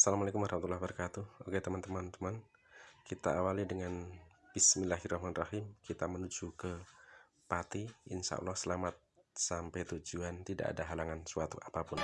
Assalamualaikum warahmatullahi wabarakatuh. Oke teman-teman teman Kita awali dengan Bismillahirrahmanirrahim. Kita menuju ke Pati. Insya Allah selamat sampai tujuan. Tidak ada halangan suatu apa pun.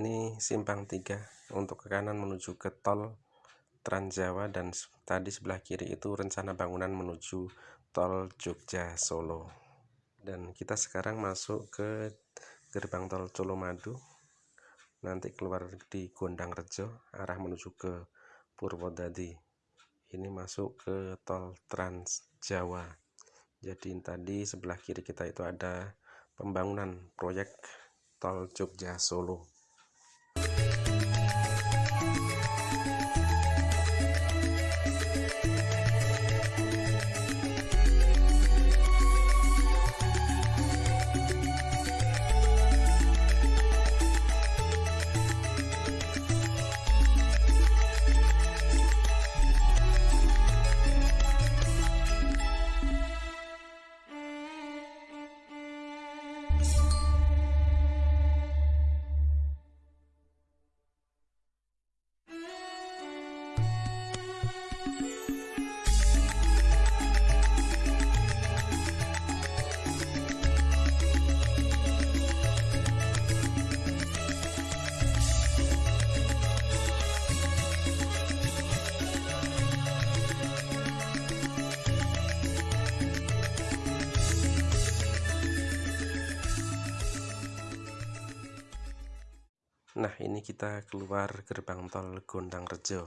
Ini simpang 3 untuk ke kanan menuju ke tol Trans Jawa dan tadi sebelah kiri itu rencana bangunan menuju tol Jogja Solo. Dan kita sekarang masuk ke gerbang tol Colomadu. Nanti keluar di Gondang Rejo arah menuju ke Purwodadi ini masuk ke tol Trans Jawa. Jadi tadi sebelah kiri kita itu ada pembangunan proyek tol Jogja Solo ini kita keluar gerbang tol Gondang Rejo.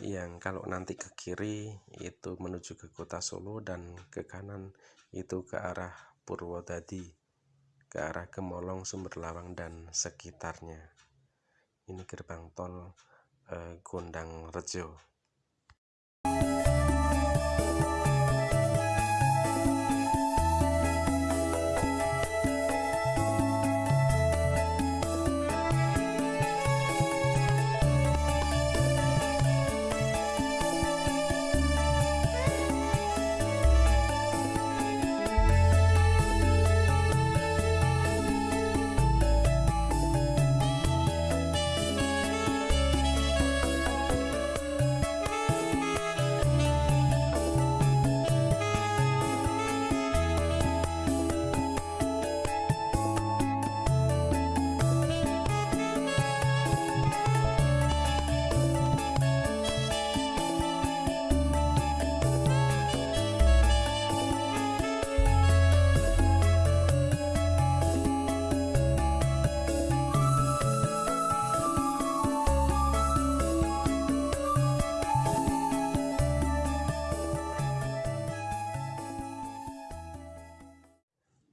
Yang kalau nanti ke kiri itu menuju ke kota Solo dan ke kanan itu ke arah Purwodadi ke arah Gemolong, Sumberlawang dan sekitarnya. Ini gerbang tol eh, Gondang Rejo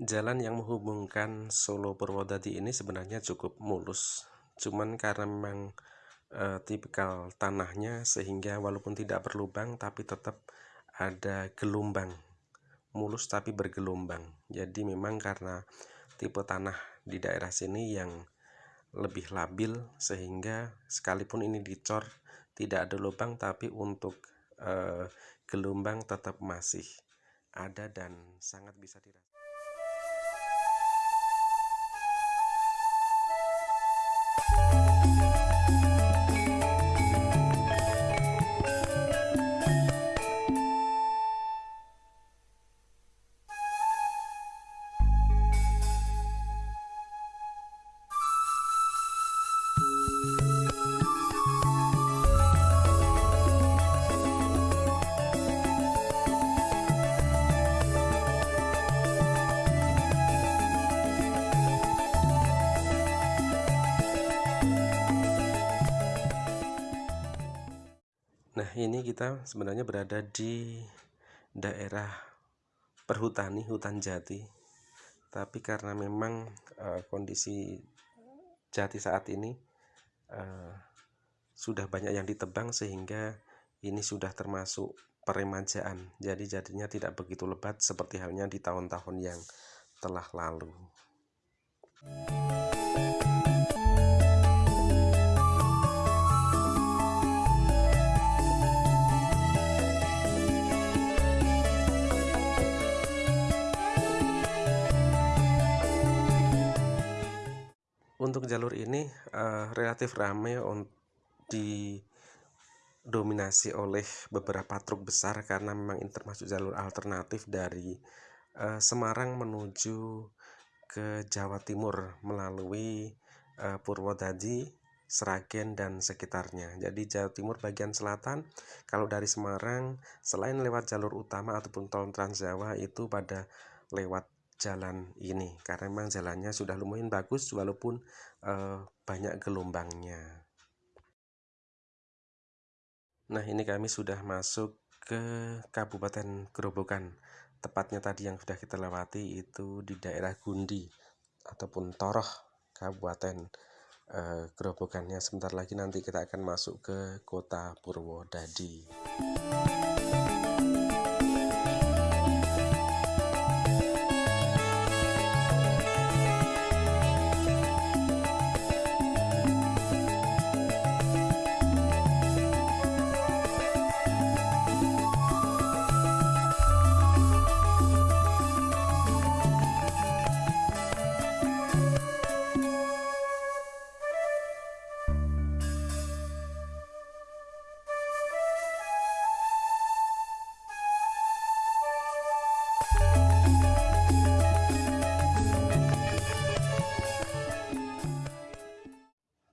Jalan yang menghubungkan Solo Purwodadi ini sebenarnya cukup mulus, cuman karena memang e, tipikal tanahnya sehingga walaupun tidak berlubang tapi tetap ada gelombang, mulus tapi bergelombang. Jadi memang karena tipe tanah di daerah sini yang lebih labil sehingga sekalipun ini dicor tidak ada lubang tapi untuk e, gelombang tetap masih ada dan sangat bisa dirasakan. Kita sebenarnya berada di daerah perhutani, hutan jati. Tapi karena memang uh, kondisi jati saat ini uh, sudah banyak yang ditebang sehingga ini sudah termasuk peremajaan. Jadi jadinya tidak begitu lebat seperti halnya di tahun-tahun yang telah lalu. Untuk jalur ini uh, relatif ramai didominasi oleh beberapa truk besar karena memang ini termasuk jalur alternatif dari uh, Semarang menuju ke Jawa Timur melalui uh, Purwodadi, Seragen dan sekitarnya. Jadi Jawa Timur bagian selatan kalau dari Semarang selain lewat jalur utama ataupun tol Trans Jawa itu pada lewat jalan ini karena memang jalannya sudah lumayan bagus walaupun uh, banyak gelombangnya. Nah ini kami sudah masuk ke Kabupaten Gerobokan tepatnya tadi yang sudah kita lewati itu di daerah Gundi ataupun Toroh Kabupaten uh, Gerobokannya sebentar lagi nanti kita akan masuk ke kota Purwodadi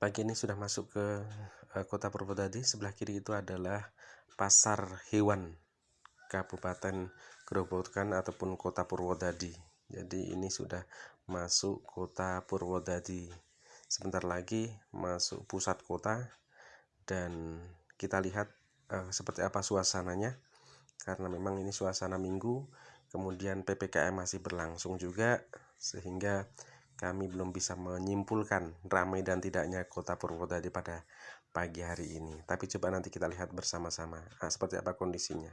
Pagi ini sudah masuk ke uh, kota Purwodadi. Sebelah kiri itu adalah pasar hewan Kabupaten Gerobokan ataupun kota Purwodadi. Jadi ini sudah masuk kota Purwodadi. sebentar lagi masuk pusat kota dan kita lihat uh, seperti apa suasananya karena memang ini suasana minggu kemudian PPKM masih berlangsung juga sehingga kami belum bisa menyimpulkan ramai dan tidaknya kota Purwodadi pada pagi hari ini. Tapi coba nanti kita lihat bersama-sama nah, seperti apa kondisinya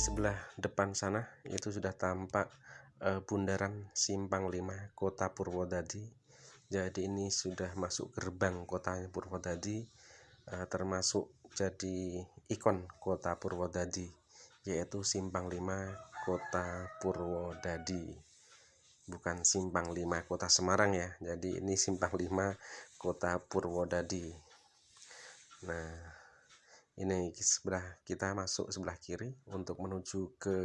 sebelah depan sana itu sudah tampak uh, bundaran Simpang 5 Kota Purwodadi. Jadi ini sudah masuk gerbang kota Purwodadi uh, termasuk jadi ikon Kota Purwodadi yaitu Simpang 5 Kota Purwodadi. Bukan Simpang 5 Kota Semarang ya. Jadi ini Simpang 5 Kota Purwodadi. Nah, ini sebelah kita masuk sebelah kiri untuk menuju ke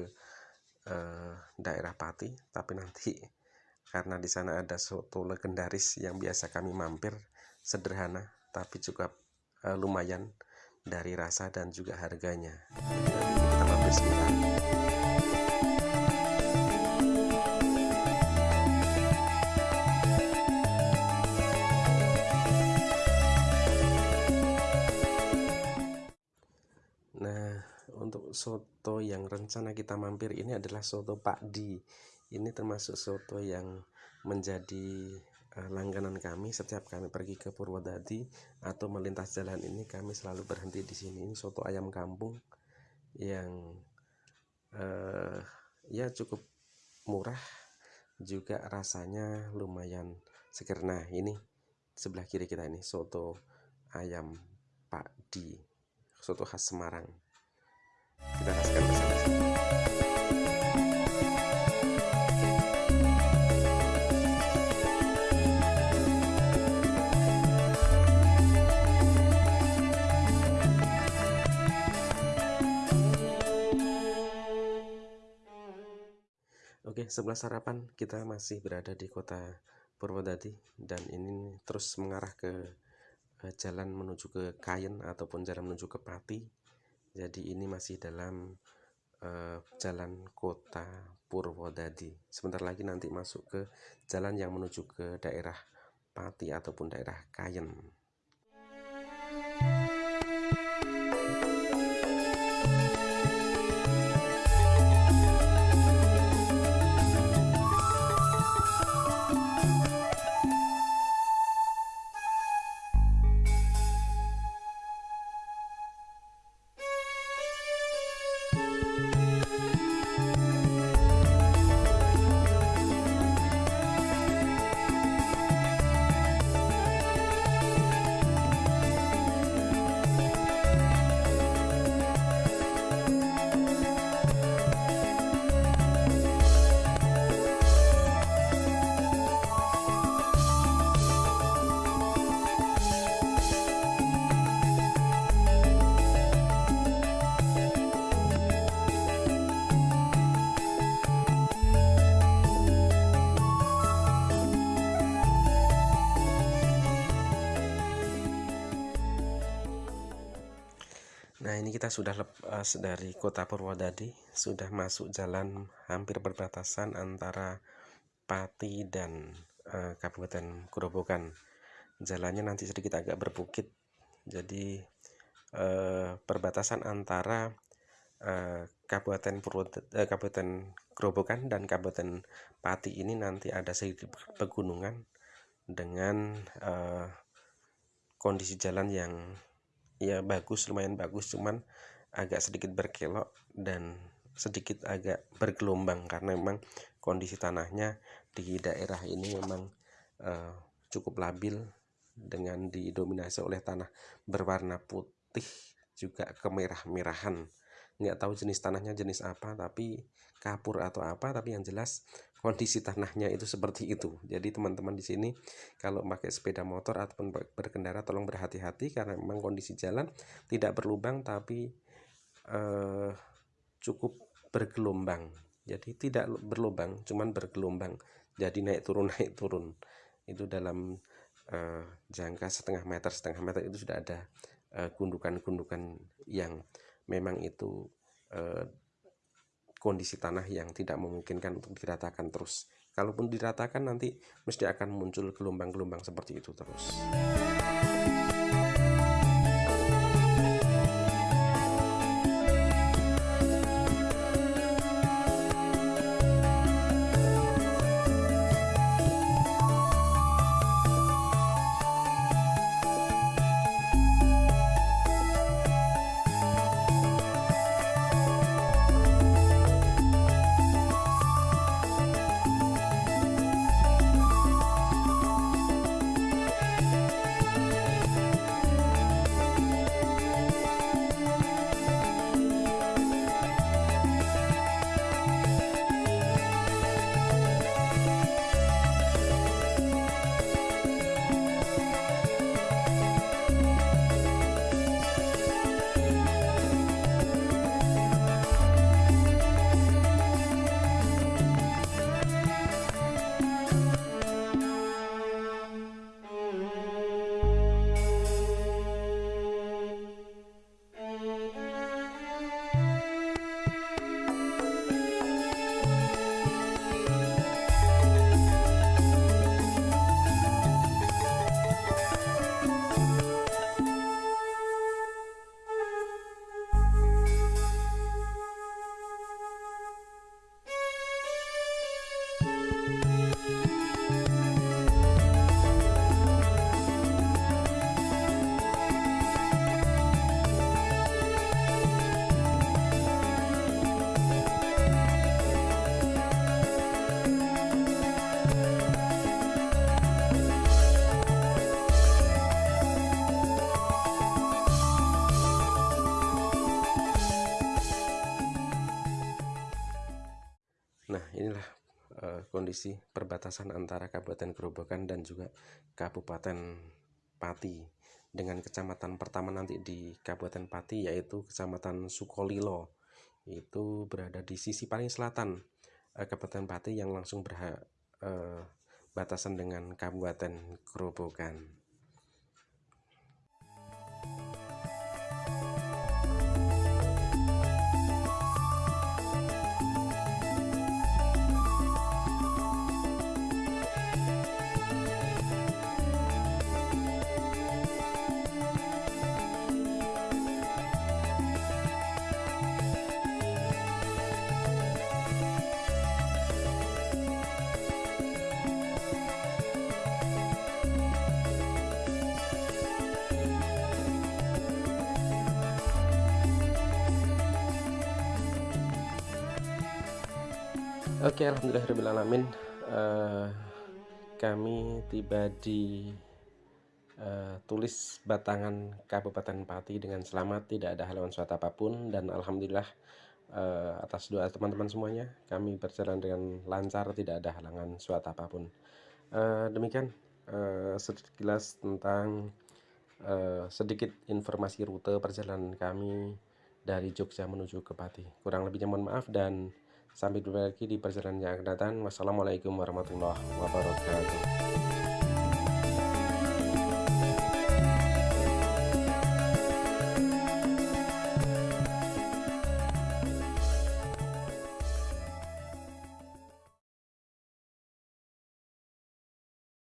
uh, daerah Pati. Tapi nanti karena di sana ada soto legendaris yang biasa kami mampir sederhana tapi juga uh, lumayan dari rasa dan juga harganya. Kita mampir sebentar soto yang rencana kita mampir ini adalah soto Pak Di. Ini termasuk soto yang menjadi uh, langganan kami setiap kami pergi ke Purwodadi atau melintas jalan ini kami selalu berhenti di sini. Ini soto ayam kampung yang uh, ya cukup murah juga rasanya lumayan seger. Nah, ini sebelah kiri kita ini soto ayam Pak Di. Soto khas Semarang kita rasakan bersama-sama. Oke, sebelah sarapan kita masih berada di kota Purwodadi dan ini terus mengarah ke eh, jalan menuju ke Kayen ataupun jalan menuju ke Pati jadi ini masih dalam uh, jalan kota Purwodadi. Sebentar lagi nanti masuk ke jalan yang menuju ke daerah Pati ataupun daerah Kayen kita sudah lepas dari kota Purwodadi Sudah masuk jalan hampir perbatasan antara Pati dan uh, Kabupaten Grobogan Jalannya nanti sedikit agak berbukit Jadi uh, perbatasan antara uh, Kabupaten Purwodadi, uh, Kabupaten Grobogan dan Kabupaten Pati ini nanti ada sedikit pegunungan Dengan uh, kondisi jalan yang ya bagus lumayan bagus cuman agak sedikit berkelok dan sedikit agak bergelombang karena memang kondisi tanahnya di daerah ini memang uh, cukup labil dengan didominasi oleh tanah berwarna putih juga kemerah-merahan. Nggak tahu jenis tanahnya jenis apa tapi kapur atau apa tapi yang jelas kondisi tanahnya itu seperti itu. Jadi teman-teman di sini kalau pakai sepeda motor ataupun berkendara tolong berhati-hati karena memang kondisi jalan tidak berlubang tapi eh, cukup bergelombang. Jadi tidak berlubang cuman bergelombang. Jadi naik turun naik turun. Itu dalam eh, jangka setengah meter setengah meter itu sudah ada eh, gundukan-gundukan yang memang itu eh, kondisi tanah yang tidak memungkinkan untuk diratakan terus. Kalaupun diratakan nanti mesti akan muncul gelombang-gelombang seperti itu terus. Inilah uh, kondisi perbatasan antara Kabupaten Gerobokan dan juga Kabupaten Pati dengan kecamatan pertama nanti di Kabupaten Pati yaitu Kecamatan Sukolilo. Itu berada di sisi paling selatan uh, Kabupaten Pati yang langsung berbatasan uh, dengan Kabupaten Gerobokan. Oke, alhamdulillahirobbilalamin. Uh, kami tiba di uh, tulis Batangan Kabupaten Pati dengan selamat, tidak ada halangan suatu apa pun dan alhamdulillah uh, atas doa teman-teman semuanya kami berjalan dengan lancar, tidak ada halangan suatu apa pun. Uh, demikian uh, sekilas tentang uh, sedikit informasi rute perjalanan kami dari Jogja menuju ke Pati. Kurang lebihnya mohon maaf dan Sampai jumpa lagi di perjalanan yang akan datang. Wassalamualaikum warahmatullahi wabarakatuh.